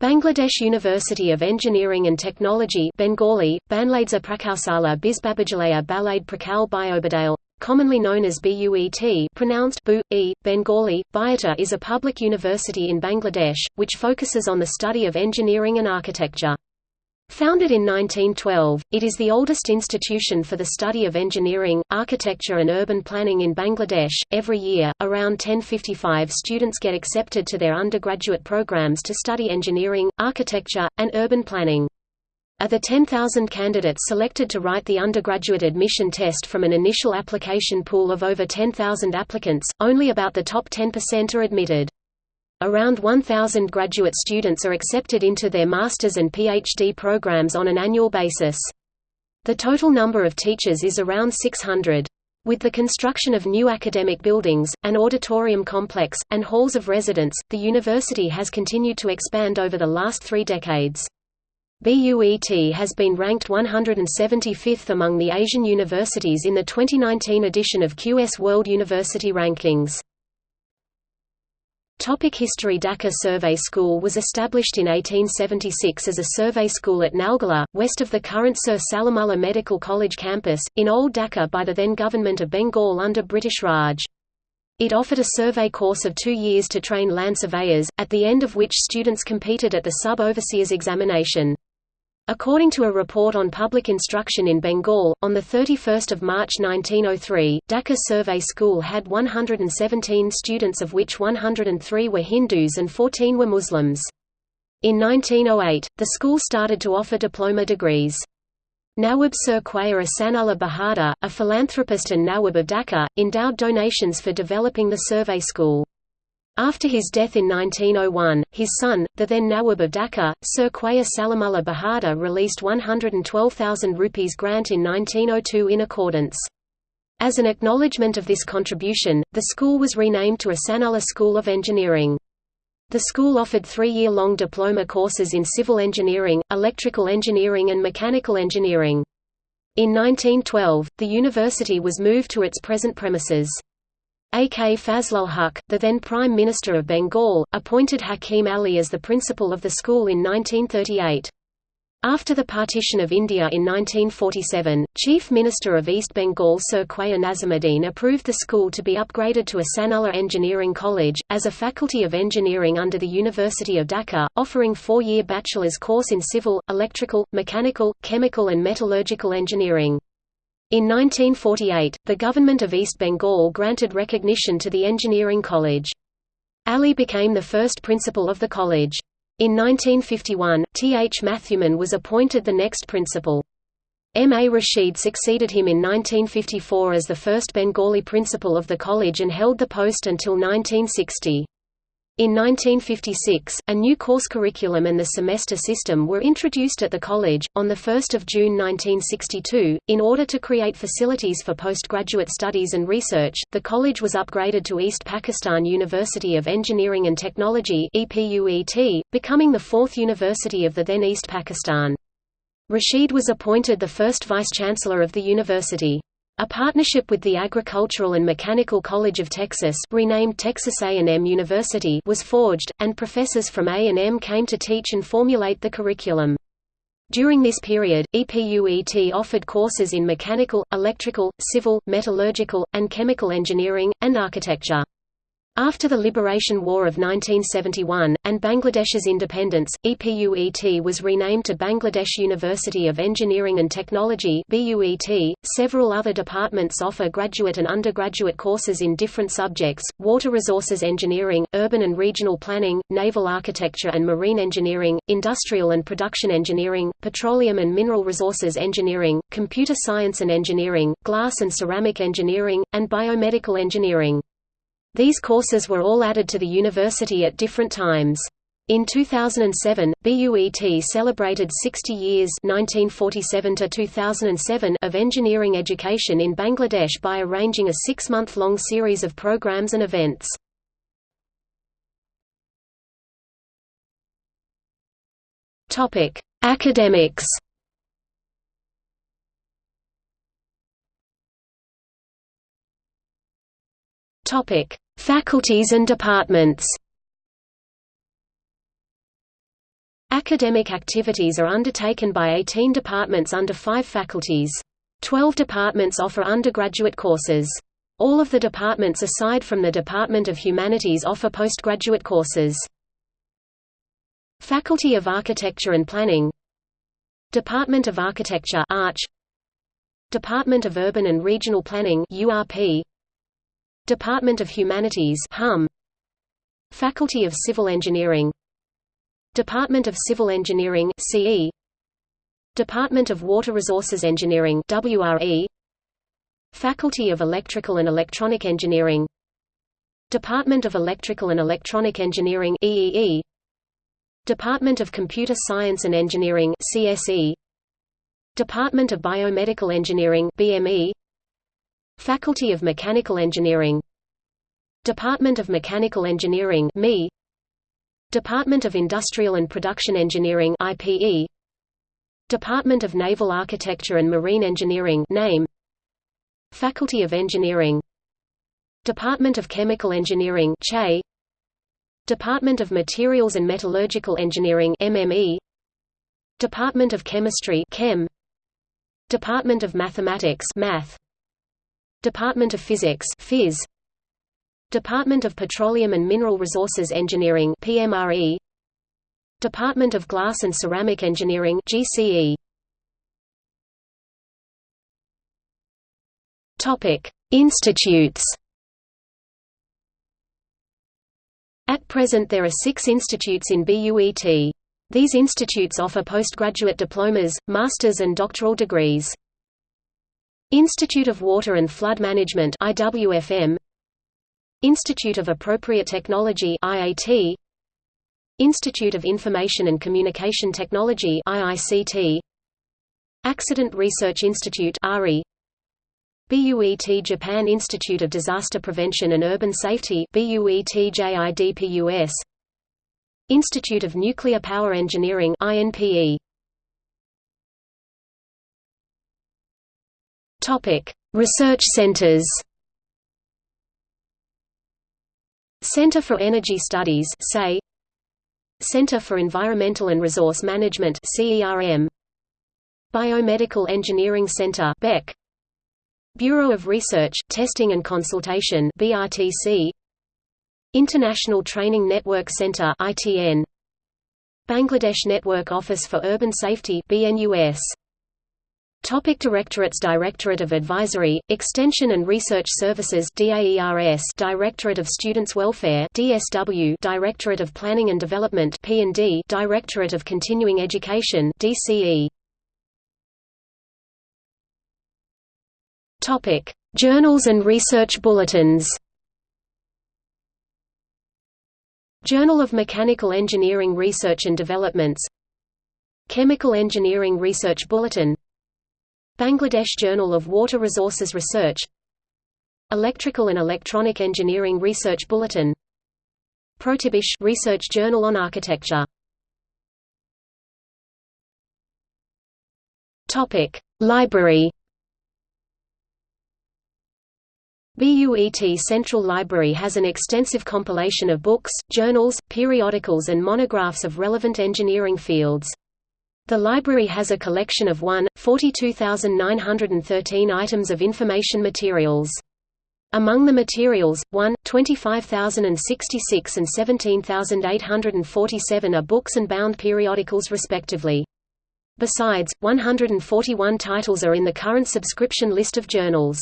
Bangladesh University of Engineering and Technology Bengali, Banladza Prakausala Bisbabajalaya Balade Prakal Biobadale, commonly known as BUET pronounced Bu, e, Bengali, Biata is a public university in Bangladesh, which focuses on the study of engineering and architecture. Founded in 1912, it is the oldest institution for the study of engineering, architecture and urban planning in Bangladesh. Every year, around 1055 students get accepted to their undergraduate programs to study engineering, architecture, and urban planning. Of the 10,000 candidates selected to write the undergraduate admission test from an initial application pool of over 10,000 applicants, only about the top 10% are admitted. Around 1,000 graduate students are accepted into their master's and PhD programs on an annual basis. The total number of teachers is around 600. With the construction of new academic buildings, an auditorium complex, and halls of residence, the university has continued to expand over the last three decades. BUET has been ranked 175th among the Asian universities in the 2019 edition of QS World University Rankings. Topic History Dhaka Survey School was established in 1876 as a survey school at Nalgala, west of the current Sir Salimullah Medical College campus, in Old Dhaka by the then Government of Bengal under British Raj. It offered a survey course of two years to train land surveyors, at the end of which students competed at the sub-overseers examination. According to a report on public instruction in Bengal, on 31 March 1903, Dhaka Survey School had 117 students of which 103 were Hindus and 14 were Muslims. In 1908, the school started to offer diploma degrees. Nawab Sir Khwaja Ahsanullah Bahadur, a philanthropist and Nawab of Dhaka, endowed donations for developing the survey school. After his death in 1901, his son, the then Nawab of Dhaka, Sir Khwaja Salimullah Bahadur released 112,000 rupees grant in 1902 in accordance. As an acknowledgement of this contribution, the school was renamed to Ahsanullah School of Engineering. The school offered three-year-long diploma courses in civil engineering, electrical engineering and mechanical engineering. In 1912, the university was moved to its present premises. A.K. Fazlul Huq, the then Prime Minister of Bengal, appointed Hakim Ali as the principal of the school in 1938. After the partition of India in 1947, Chief Minister of East Bengal Sir Khwaja Nazimuddin approved the school to be upgraded to Ahsanullah Engineering College, as a faculty of engineering under the University of Dhaka, offering four-year bachelor's course in civil, electrical, mechanical, chemical and metallurgical engineering. In 1948, the government of East Bengal granted recognition to the engineering college. Ali became the first principal of the college. In 1951, T. H. Mathewman was appointed the next principal. M. A. Rashid succeeded him in 1954 as the first Bengali principal of the college and held the post until 1960. In 1956, a new course curriculum and the semester system were introduced at the college. On 1 June 1962, in order to create facilities for postgraduate studies and research, the college was upgraded to East Pakistan University of Engineering and Technology becoming the fourth university of the then East Pakistan. Rashid was appointed the first vice-chancellor of the university. A partnership with the Agricultural and Mechanical College of Texas renamed Texas A&M University was forged, and professors from A&M came to teach and formulate the curriculum. During this period, EPUET offered courses in mechanical, electrical, civil, metallurgical, and chemical engineering, and architecture. After the Liberation War of 1971, and Bangladesh's independence, EPUET was renamed to Bangladesh University of Engineering and Technology BUET. .Several other departments offer graduate and undergraduate courses in different subjects, water resources engineering, urban and regional planning, naval architecture and marine engineering, industrial and production engineering, petroleum and mineral resources engineering, computer science and engineering, glass and ceramic engineering, and biomedical engineering. These courses were all added to the university at different times. In 2007, BUET celebrated 60 years 1947 2007 of engineering education in Bangladesh by arranging a six-month-long series of programs and events. Academics Topic: Faculties and departments. Academic activities are undertaken by 18 departments under five faculties. Twelve departments offer undergraduate courses. All of the departments aside from the Department of Humanities offer postgraduate courses. Faculty of Architecture and Planning Department of Architecture Arch Department of Urban and Regional Planning URP Department of Humanities HUM Faculty of Civil Engineering. Department of Civil Engineering CE Department of Water Resources Engineering WRE Faculty of Electrical and Electronic Engineering. Department of Electrical and Electronic Engineering EEE Department of Computer Science and Engineering CSE Department of Biomedical Engineering BME Faculty of Mechanical Engineering. Department of Mechanical Engineering ME Department of Industrial and Production Engineering IPE Department of Naval Architecture and Marine Engineering NAME. Faculty of Engineering. Department of Chemical Engineering CHE. Department of Materials and Metallurgical Engineering MME Department of Chemistry Chem. Department of Mathematics Math Department of Physics Phys Department of Petroleum and Mineral Resources Engineering PMRE Department of Glass and Ceramic Engineering GCE Topic Institutes At present there are six institutes in BUET. These institutes offer postgraduate diplomas, master's and doctoral degrees. Institute of Water and Flood Management IWFM Institute of Appropriate Technology IAT Institute of Information and Communication Technology IICT Accident Research Institute ARI BUET Japan Institute of Disaster Prevention and Urban Safety BUET-JIDPUS Institute of Nuclear Power Engineering INPE Topic. Research centers Center for Energy Studies say Center for Environmental and Resource Management CERM Biomedical Engineering Center BEC Bureau of Research, Testing and Consultation BRTC International Training Network Center ITN Bangladesh Network Office for Urban Safety BNUS Topic Directorates Directorate of Advisory, Extension and Research Services DAERS Directorate of Students Welfare DSW Directorate of Planning and Development P&D Directorate of Continuing Education DCE Topic Journals and research bulletins. Journal of Mechanical Engineering Research and Developments. Chemical Engineering Research Bulletin Bangladesh Journal of Water Resources Research Electrical and Electronic Engineering Research Bulletin Protibish Research Journal on Architecture Topic Library BUET Central Library has an extensive compilation of books, journals, periodicals and monographs of relevant engineering fields. The library has a collection of 1, 42,913 items of information materials. Among the materials, 1, 25,066 and 17,847 are books and bound periodicals respectively. Besides, 141 titles are in the current subscription list of journals.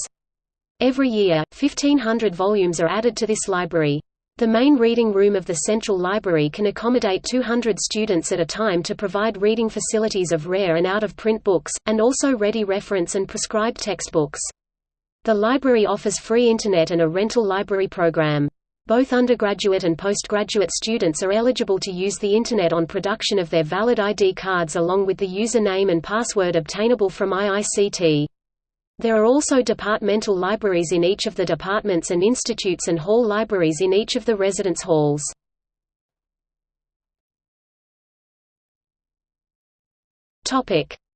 Every year, 1,500 volumes are added to this library. The main reading room of the Central Library can accommodate 200 students at a time to provide reading facilities of rare and out-of-print books, and also ready reference and prescribed textbooks. The library offers free Internet and a rental library program. Both undergraduate and postgraduate students are eligible to use the Internet on production of their valid ID cards along with the username and password obtainable from IICT. There are also departmental libraries in each of the departments and institutes and hall libraries in each of the residence halls.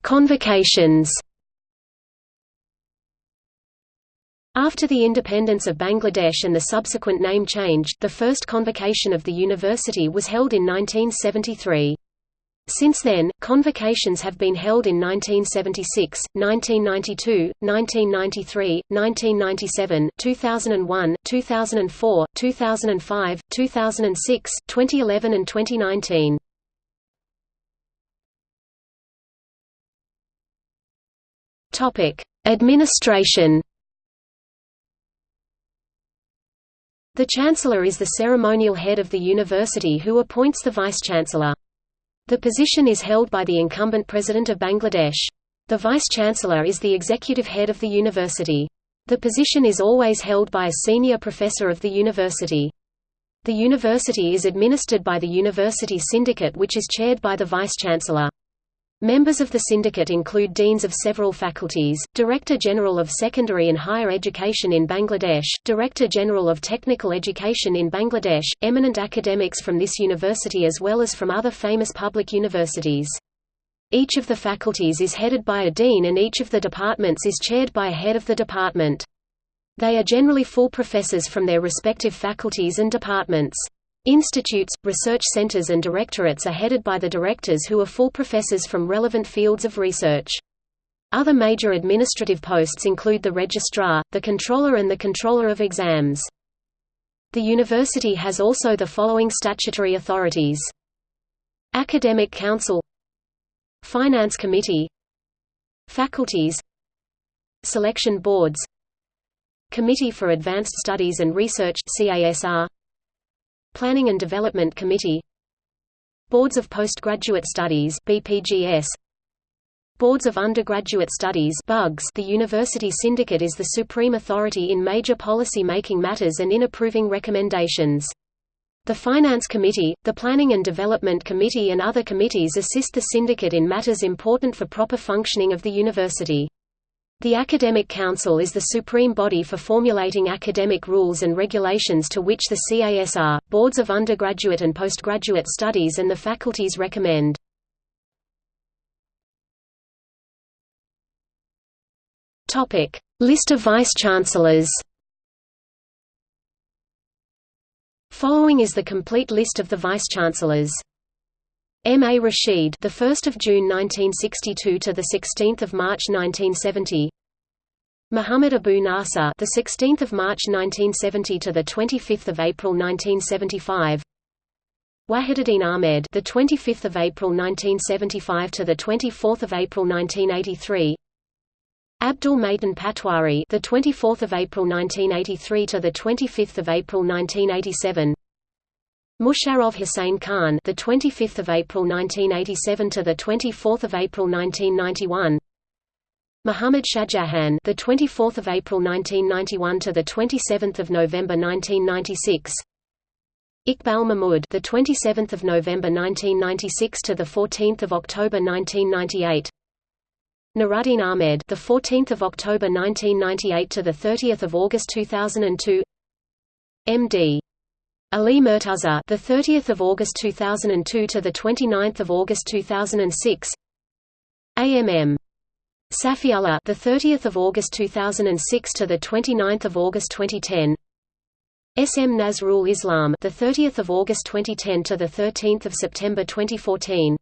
Convocations After the independence of Bangladesh and the subsequent name change, the first convocation of the university was held in 1973. Since then, convocations have been held in 1976, 1992, 1993, 1997, 2001, 2004, 2005, 2006, 2011 and 2019. Topic: Administration. The Chancellor is the ceremonial head of the university who appoints the Vice-Chancellor. The position is held by the incumbent President of Bangladesh. The Vice-Chancellor is the executive head of the university. The position is always held by a senior professor of the university. The university is administered by the University Syndicate which is chaired by the Vice-Chancellor. Members of the syndicate include deans of several faculties, Director General of Secondary and Higher Education in Bangladesh, Director General of Technical Education in Bangladesh, eminent academics from this university as well as from other famous public universities. Each of the faculties is headed by a dean and each of the departments is chaired by a head of the department. They are generally full professors from their respective faculties and departments. Institutes, research centers and directorates are headed by the directors who are full professors from relevant fields of research. Other major administrative posts include the registrar, the controller and the controller of exams. The university has also the following statutory authorities. Academic Council Finance Committee Faculties Selection Boards Committee for Advanced Studies and Research CASR Planning and Development Committee Boards of Postgraduate Studies BPGS Boards of Undergraduate Studies BUGS The University Syndicate is the supreme authority in major policy-making matters and in approving recommendations. The Finance Committee, the Planning and Development Committee and other committees assist the syndicate in matters important for proper functioning of the university. The Academic Council is the supreme body for formulating academic rules and regulations to which the CASR, boards of undergraduate and postgraduate studies and the faculties recommend. List of vice-chancellors Following is the complete list of the vice-chancellors. M. A. Rashid, the 1st of June 1962 to the 16th of March 1970. Muhammad Abu Nasser, the 16th of March 1970 to the 25th of April 1975. Wahiduddin Ahmed, the 25th of April 1975 to the 24th of April 1983. Abdul Matin Patwari, the 24th of April 1983 to the 25th of April 1987. Musharraf Hussain Khan, the 25th of April 1987 to the 24th of April 1991. Muhammad Shahjahan, the 24th of April 1991 to the 27th of November 1996. Iqbal Mahmud, the 27th of November 1996 to the 14th of October 1998. Nuruddin Ahmed, the 14th of October 1998 to the 30th of August 2002. M.D. Ali Murtaza, the 30th of August 2002 to the 29th of August 2006. AMM Safiullah, the 30th of August 2006 to the 29th of August 2010. SM Nazrul Islam, the 30th of August 2010 to the 13th of September 2014.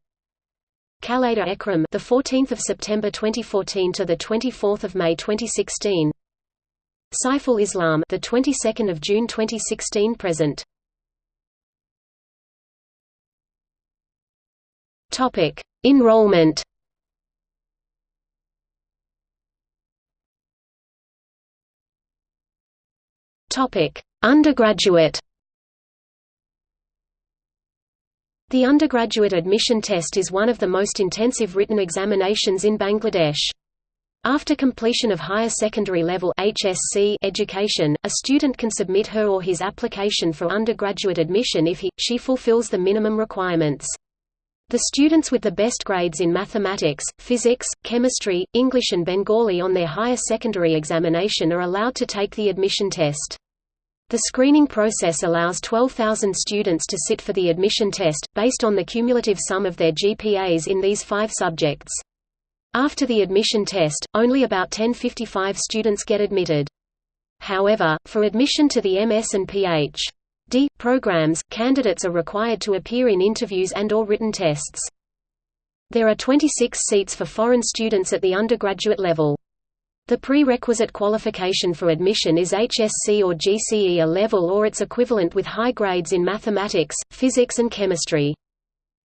Khaleda Ekram, the 14th of September 2014 to the 24th of May 2016. Saiful Islam, the 22nd of June 2016 present. Topic: Enrollment. Topic: Undergraduate. The undergraduate admission test is one of the most intensive written examinations in Bangladesh. After completion of higher secondary level HSC education, a student can submit her or his application for undergraduate admission if he, she fulfills the minimum requirements. The students with the best grades in mathematics, physics, chemistry, English and Bengali on their higher secondary examination are allowed to take the admission test. The screening process allows 12,000 students to sit for the admission test, based on the cumulative sum of their GPAs in these five subjects. After the admission test, only about 1055 students get admitted. However, for admission to the MS and Ph.D. programs, candidates are required to appear in interviews and or written tests. There are 26 seats for foreign students at the undergraduate level. The prerequisite qualification for admission is HSC or GCE A level or its equivalent with high grades in mathematics, physics and chemistry.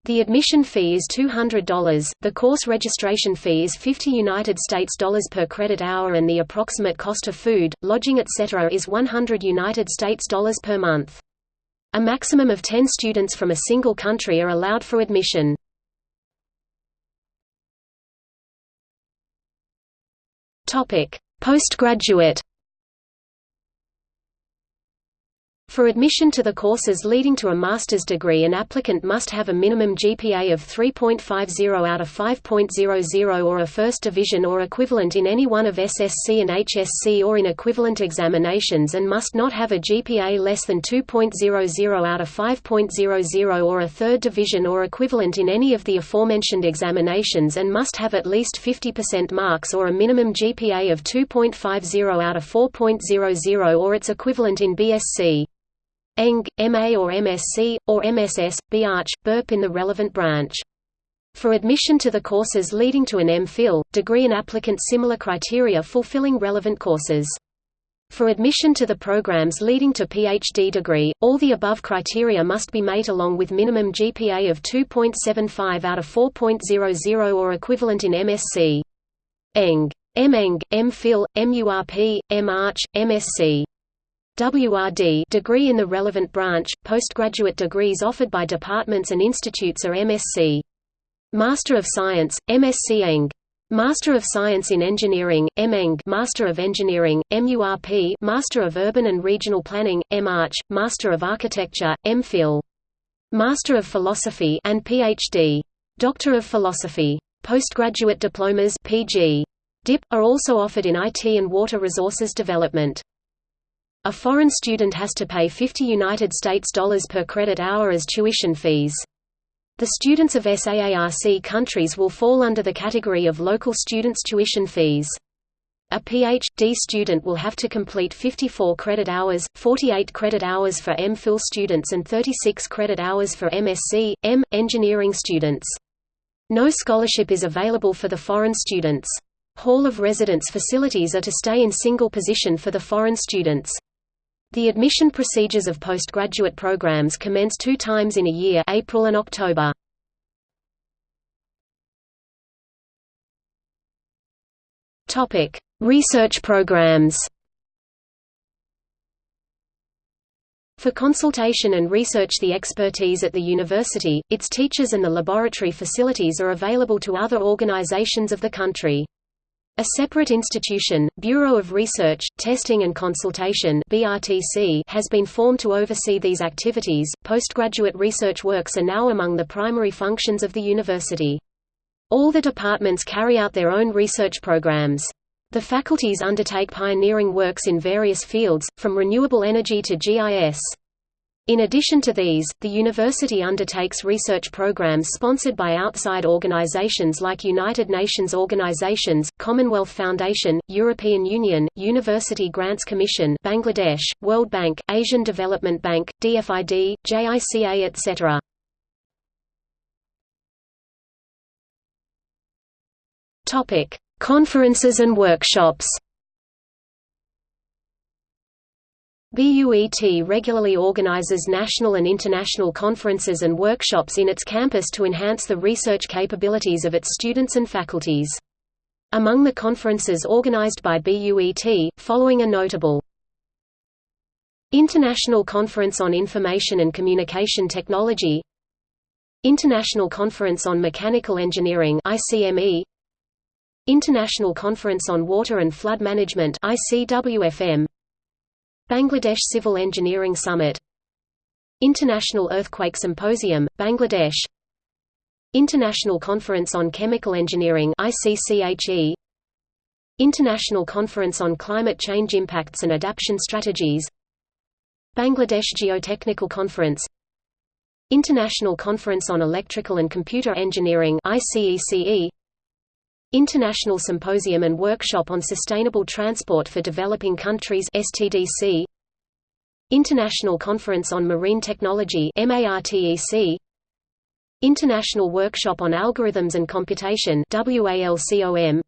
The admission fee is $200, the course registration fee is 50 United States dollars per credit hour and the approximate cost of food, lodging etc. is 100 United States dollars per month. A maximum of 10 students from a single country are allowed for admission. Postgraduate For admission to the courses leading to a master's degree an applicant must have a minimum GPA of 3.50 out of 5.00 or a first division or equivalent in any one of SSC and HSC or in equivalent examinations and must not have a GPA less than 2.00 out of 5.00 or a third division or equivalent in any of the aforementioned examinations and must have at least 50% marks or a minimum GPA of 2.50 out of 4.00 or its equivalent in BSc. Eng, MA or MSc, or MSS, BArch, BURP in the relevant branch. For admission to the courses leading to an MPhil, degree an applicant similar criteria fulfilling relevant courses. For admission to the programs leading to PhD degree, all the above criteria must be met along with minimum GPA of 2.75 out of 4.00 or equivalent in MSc. Eng. M-Eng, M-Phil, MURP, M-Arch, MSc. WRD degree in the relevant branch. Postgraduate degrees offered by departments and institutes are MSc. Master of Science, MSc Eng. Master of Science in Engineering, M.Eng. Master of Engineering, MURP Master of Urban and Regional Planning, M.Arch, Master of Architecture, M.Phil. Master of Philosophy and Ph.D. Doctor of Philosophy. Postgraduate diplomas PG. DIP, are also offered in IT and water resources development. A foreign student has to pay 50 United States dollars per credit hour as tuition fees. The students of SAARC countries will fall under the category of local students' tuition fees. A Ph.D. student will have to complete 54 credit hours, 48 credit hours for M.Phil students and 36 credit hours for MSc, M. engineering students. No scholarship is available for the foreign students. Hall of Residence facilities are to stay in single position for the foreign students. The admission procedures of postgraduate programs commence two times in a year April and October. Research programs For consultation and research the expertise at the university, its teachers and the laboratory facilities are available to other organizations of the country. A separate institution, Bureau of Research, Testing and Consultation (BRTC), has been formed to oversee these activities. Postgraduate research works are now among the primary functions of the university. All the departments carry out their own research programs. The faculties undertake pioneering works in various fields, from renewable energy to GIS. In addition to these, the university undertakes research programs sponsored by outside organizations like United Nations organizations, Commonwealth Foundation, European Union, University Grants Commission Bangladesh, World Bank, Asian Development Bank, DFID, JICA etc. Conferences and workshops BUET regularly organizes national and international conferences and workshops in its campus to enhance the research capabilities of its students and faculties. Among the conferences organized by BUET, following are notable. International Conference on Information and Communication Technology International Conference on Mechanical Engineering ICME International Conference on Water and Flood Management ICWFM Bangladesh Civil Engineering Summit. International Earthquake Symposium, Bangladesh. International Conference on Chemical Engineering ICCHE International Conference on Climate Change Impacts and Adaptation Strategies. Bangladesh Geotechnical Conference. International Conference on Electrical and Computer Engineering ICECE International Symposium and Workshop on Sustainable Transport for Developing Countries STDC International Conference on Marine Technology MARTEC International Workshop on Algorithms and Computation WALCOM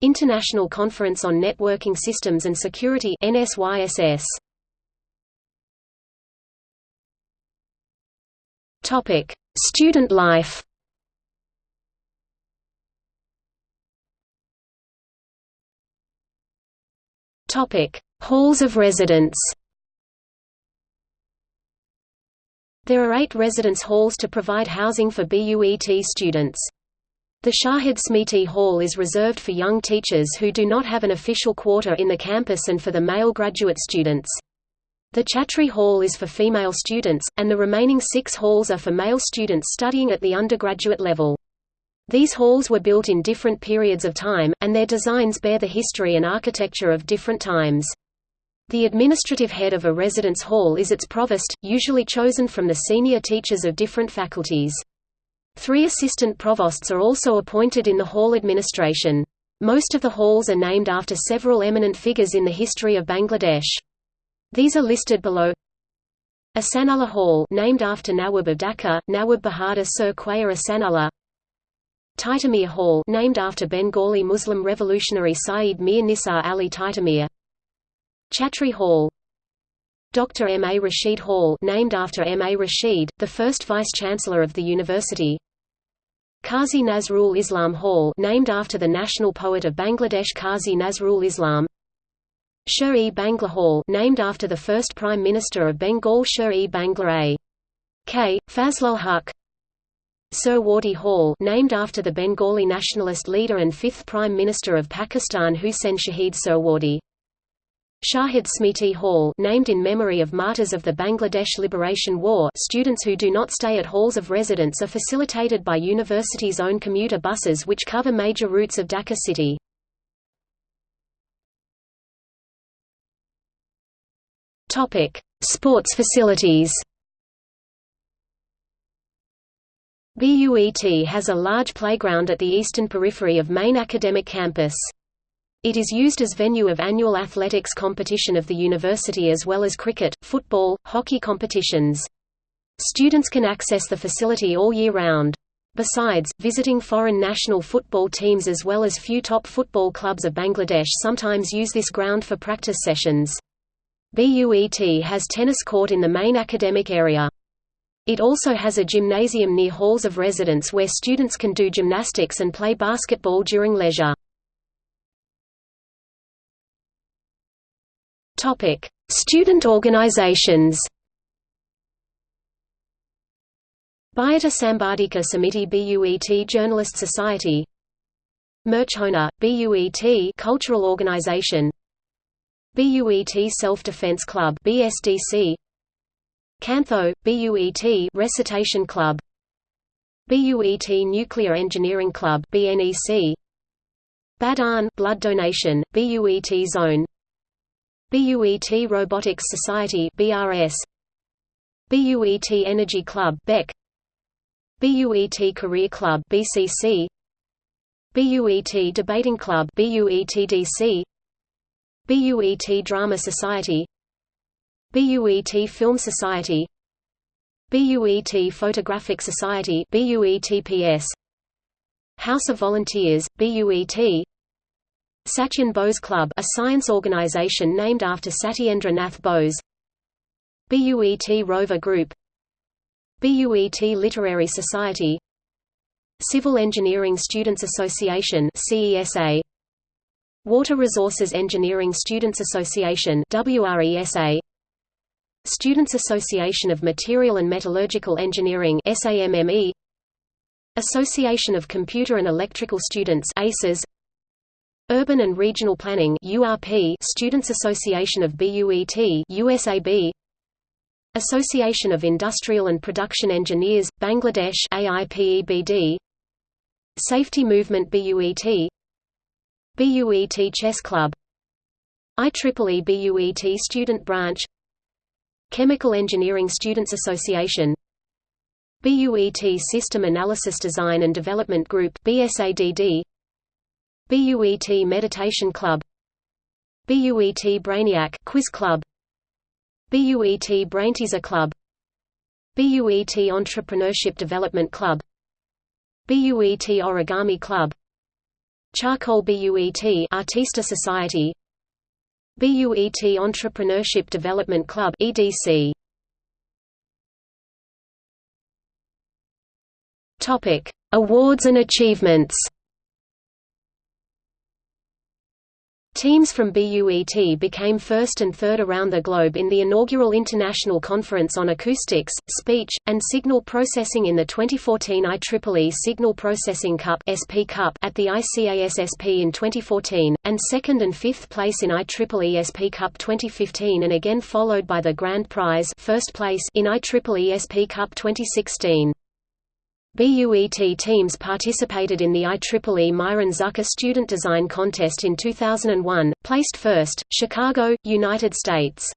International Conference on Networking Systems and Security NSYSS Topic Student life Topic Halls of residence There are eight residence halls to provide housing for BUET students. The Shahid Smiti Hall is reserved for young teachers who do not have an official quarter in the campus and for the male graduate students. The Chhatri Hall is for female students, and the remaining six halls are for male students studying at the undergraduate level. These halls were built in different periods of time, and their designs bear the history and architecture of different times. The administrative head of a residence hall is its provost, usually chosen from the senior teachers of different faculties. Three assistant provosts are also appointed in the hall administration. Most of the halls are named after several eminent figures in the history of Bangladesh. These are listed below. Ahsanullah Hall named after Nawab of Dhaka, Nawab Bahadur Sir Khwaja Ahsanullah Titumir Hall named after Bengali Muslim revolutionary Saeed Mir Nisar Ali Titumir Chhatri Hall Dr. M. A. Rashid Hall named after M. A. Rashid, the first Vice-Chancellor of the university Qazi Nazrul Islam Hall named after the national poet of Bangladesh Qazi Nazrul Islam Sher-e Bangla Hall named after the first Prime Minister of Bengal Sher-e Bangla A. K. Fazlul Huq Suhrawardy Hall named after the Bengali nationalist leader and fifth Prime Minister of Pakistan Hussein Shahid Sir Suhrawardy Shahid Smiti Hall named in memory of martyrs of the Bangladesh Liberation War students who do not stay at halls of residence are facilitated by university's own commuter buses which cover major routes of Dhaka city. Sports facilities BUET has a large playground at the eastern periphery of main academic campus. It is used as venue of annual athletics competition of the university as well as cricket, football, hockey competitions. Students can access the facility all year round. Besides, visiting foreign national football teams as well as few top football clubs of Bangladesh sometimes use this ground for practice sessions. BUET has tennis court in the main academic area. It also has a gymnasium near halls of residence where students can do gymnastics and play basketball during leisure. Topic: Student organizations. Bhyata Sambadika Samiti BUET Journalist Society Merchhona, BUET Cultural Organization BUET Self-Defense Club BSDC Cantho, BUET Recitation Club. BUET Nuclear Engineering Club BNEC Badhan Blood Donation, BUET Zone. BUET Robotics Society BRS BUET Energy Club BEC BUET Career Club BCC BUET Debating Club BUETDC BUET Drama Society BUET Film Society BUET Photographic Society BUETPS House of Volunteers BUET Satyen Bose Club a science organization named after Satyendra Nath Bose BUET Rover Group BUET Literary Society Civil Engineering Students Association CESA Water Resources Engineering Students Association WRESA Students Association of Material and Metallurgical Engineering SAMME Association of Computer and Electrical Students ACES Urban and Regional Planning URP Students Association of BUET USAB Association of Industrial and Production Engineers Bangladesh AIPEBD Safety Movement BUET BUET Chess Club. IEEE BUET Student Branch Chemical Engineering Students Association. BUET System Analysis Design and Development Group BSADD BUET Meditation Club. BUET Brainiac Quiz Club. BUET Brainteaser Club. BUET Entrepreneurship Development Club. BUET Origami Club. Charcoal BUET Artista Society BUET Entrepreneurship Development Club EDC Topic. Awards and achievements Teams from BUET became first and third around the globe in the inaugural International Conference on Acoustics, Speech, and Signal Processing in the 2014 IEEE Signal Processing Cup, SP Cup at the ICASSP in 2014, and second and fifth place in IEEE SP Cup 2015 and again followed by the Grand Prize first place in IEEE SP Cup 2016. BUET teams participated in the IEEE Myron Zucker Student Design Contest in 2001, placed first, Chicago, United States.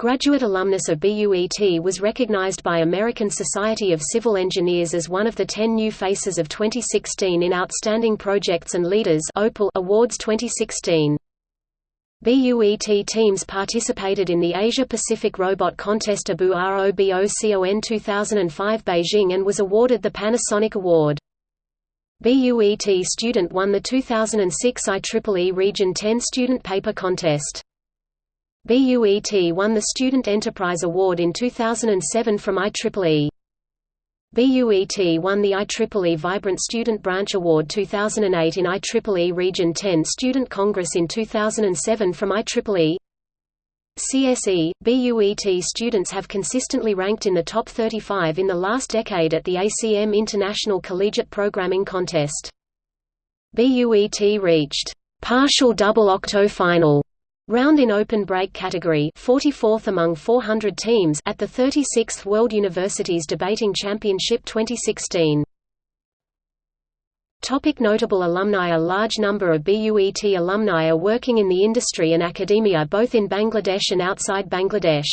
Graduate alumnus of BUET was recognized by American Society of Civil Engineers as one of the 10 new faces of 2016 in Outstanding Projects and Leaders Awards 2016. BUET teams participated in the Asia-Pacific Robot Contest ABU ROBOCON 2005 Beijing and was awarded the Panasonic Award. BUET student won the 2006 IEEE Region 10 Student Paper Contest. BUET won the Student Enterprise Award in 2007 from IEEE. BUET won the IEEE Vibrant Student Branch Award 2008 in IEEE Region 10 Student Congress in 2007 from IEEE. CSE, BUET students have consistently ranked in the top 35 in the last decade at the ACM International Collegiate Programming Contest. BUET reached partial double octo final Round in open break category 44th among 400 teams at the 36th World Universities Debating Championship 2016. Topic notable alumni A large number of BUET alumni are working in the industry and academia both in Bangladesh and outside Bangladesh.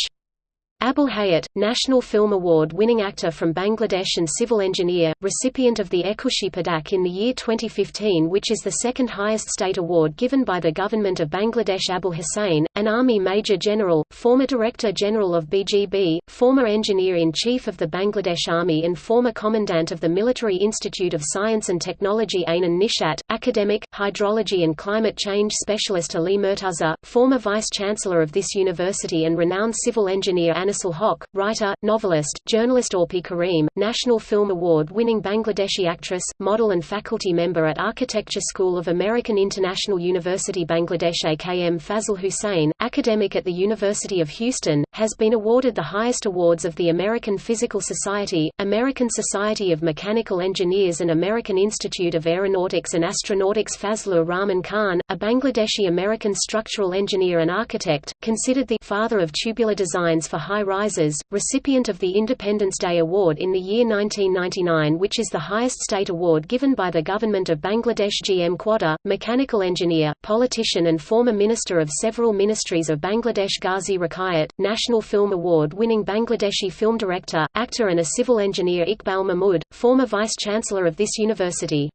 Abul Hayat, National Film Award-winning actor from Bangladesh and civil engineer, recipient of the Ekushey Padak in the year 2015 which is the second highest state award given by the government of Bangladesh Abul Hussain, an Army Major General, former Director General of BGB, former Engineer-in-Chief of the Bangladesh Army and former Commandant of the Military Institute of Science and Technology Ainun Nishat, academic, hydrology and climate change specialist Ali Murtaza, former Vice-Chancellor of this university and renowned civil engineer Anisul Hoque, writer, novelist, journalist Orpi Karim, National Film Award-winning Bangladeshi actress, model and faculty member at Architecture School of American International University Bangladesh AKM Fazle Hussain, academic at the University of Houston, has been awarded the highest awards of the American Physical Society, American Society of Mechanical Engineers and American Institute of Aeronautics and Astronautics. Fazlur Rahman Khan, a Bangladeshi-American structural engineer and architect, considered the father of tubular designs for high Rises, recipient of the Independence Day Award in the year 1999 which is the highest state award given by the government of Bangladesh GM Quader, mechanical engineer, politician and former minister of several ministries of Bangladesh Ghazi Rakayat, National Film Award-winning Bangladeshi film director, actor and a civil engineer Iqbal Mahmud, former vice-chancellor of this university.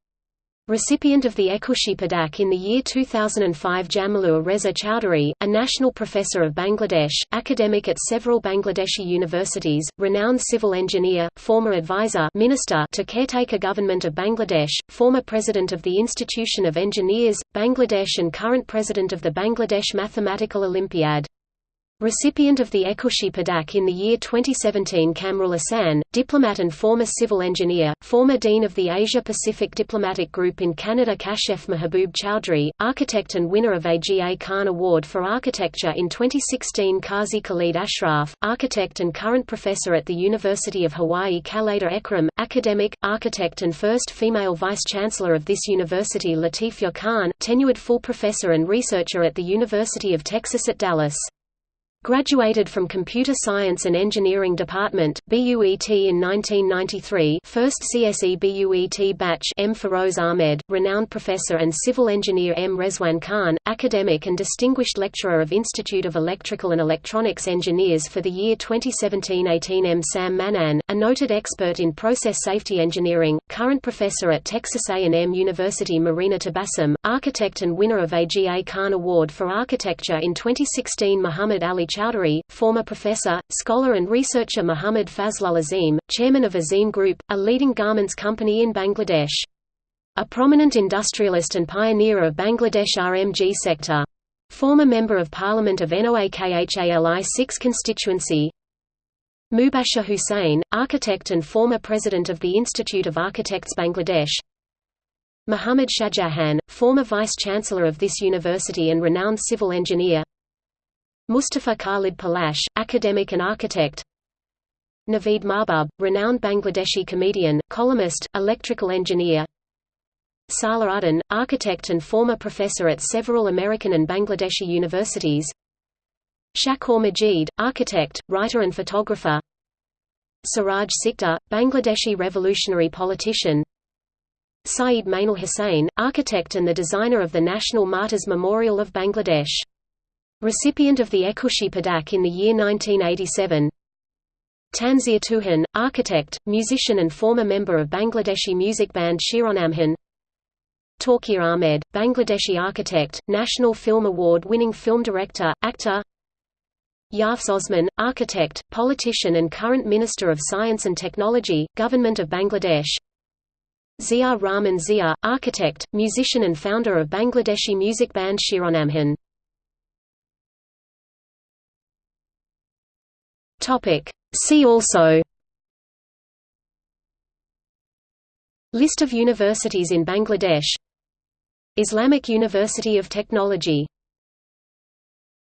Recipient of the Ekushey Padak in the year 2005 Jamilur Reza Chowdhury, a national professor of Bangladesh, academic at several Bangladeshi universities, renowned civil engineer, former advisor minister to caretaker government of Bangladesh, former president of the Institution of Engineers, Bangladesh and current president of the Bangladesh Mathematical Olympiad. Recipient of the Ekushey Padak in the year 2017 Kamrul Ahsan, diplomat and former civil engineer, former dean of the Asia-Pacific Diplomatic Group in Canada Kashef Mahabub Chowdhury, architect and winner of AGA Khan Award for Architecture in 2016 Qazi Khalid Ashraf, architect and current professor at the University of Hawaii Khaleda Ekram, academic, architect and first female vice-chancellor of this university Latifur Khan, tenured full professor and researcher at the University of Texas at Dallas. Graduated from Computer Science and Engineering Department, BUET in 1993 first CSE BUET batch M. Feroz Ahmed, renowned professor and civil engineer M. Rezwan Khan, academic and distinguished lecturer of Institute of Electrical and Electronics Engineers for the year 2017-18 M. Sam Mannan, a noted expert in process safety engineering, current professor at Texas A&M University Marina Tabassum, architect and winner of AGA Khan Award for Architecture in 2016 Muhammad Ali Chowdhury, former professor, scholar and researcher Muhammad Fazlul Azim, chairman of Azim Group, a leading garments company in Bangladesh. A prominent industrialist and pioneer of Bangladesh RMG sector. Former Member of Parliament of NOAKHALI 6 constituency. Mubashir Hussain, architect and former president of the Institute of Architects Bangladesh. Muhammad Shahjahan, former vice-chancellor of this university and renowned civil engineer. Mustafa Khalid Palash, academic and architect. Naveed Mahbub, renowned Bangladeshi comedian, columnist, electrical engineer. Uddin, architect and former professor at several American and Bangladeshi universities Shakoor Majid, architect, writer and photographer Siraj Sikder, Bangladeshi revolutionary politician Syed Mainul Hossain, architect and the designer of the National Martyrs Memorial of Bangladesh. Recipient of the Ekushey Padak in the year 1987 Tanzir Tuhin, architect, musician and former member of Bangladeshi music band Shironamhin Tauquir Ahmed, Bangladeshi architect, National Film Award-winning film director, actor. Yeafesh Osman, architect, politician and current Minister of Science and Technology, Government of Bangladesh. Zia Rahman Zia, architect, musician and founder of Bangladeshi music band Shironamhin See also. List of universities in Bangladesh. Islamic University of Technology